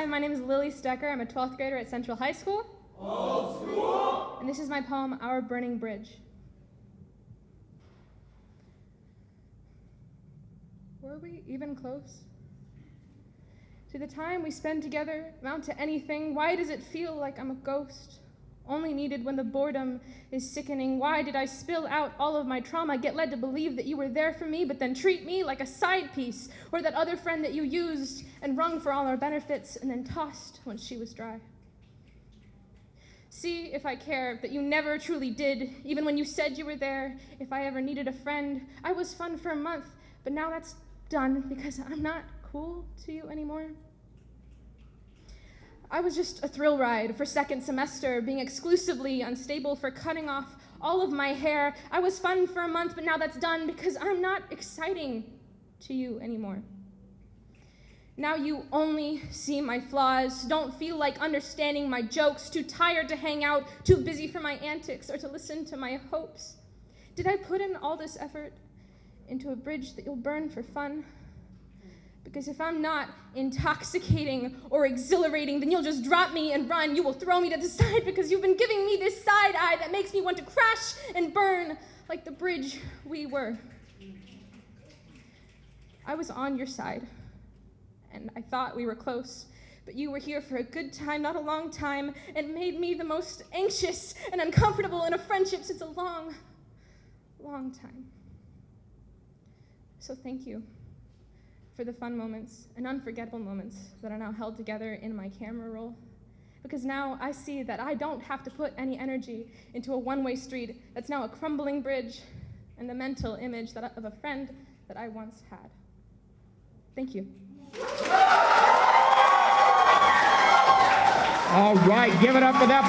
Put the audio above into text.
Hi, my name is Lily Stecker. I'm a 12th grader at Central High School. Old school! And this is my poem, Our Burning Bridge. Were we even close? To the time we spend together amount to anything? Why does it feel like I'm a ghost? Only needed when the boredom is sickening. Why did I spill out all of my trauma, get led to believe that you were there for me, but then treat me like a side piece, or that other friend that you used and wrung for all our benefits and then tossed when she was dry? See if I care that you never truly did, even when you said you were there. If I ever needed a friend, I was fun for a month, but now that's done because I'm not cool to you anymore. I was just a thrill ride for second semester, being exclusively unstable for cutting off all of my hair. I was fun for a month, but now that's done because I'm not exciting to you anymore. Now you only see my flaws, don't feel like understanding my jokes, too tired to hang out, too busy for my antics or to listen to my hopes. Did I put in all this effort into a bridge that you'll burn for fun? Because if I'm not intoxicating or exhilarating, then you'll just drop me and run. You will throw me to the side because you've been giving me this side eye that makes me want to crash and burn like the bridge we were. I was on your side, and I thought we were close, but you were here for a good time, not a long time, and made me the most anxious and uncomfortable in a friendship since a long, long time. So thank you for the fun moments and unforgettable moments that are now held together in my camera roll. Because now I see that I don't have to put any energy into a one-way street that's now a crumbling bridge and the mental image that, of a friend that I once had. Thank you. All right, give it up for that.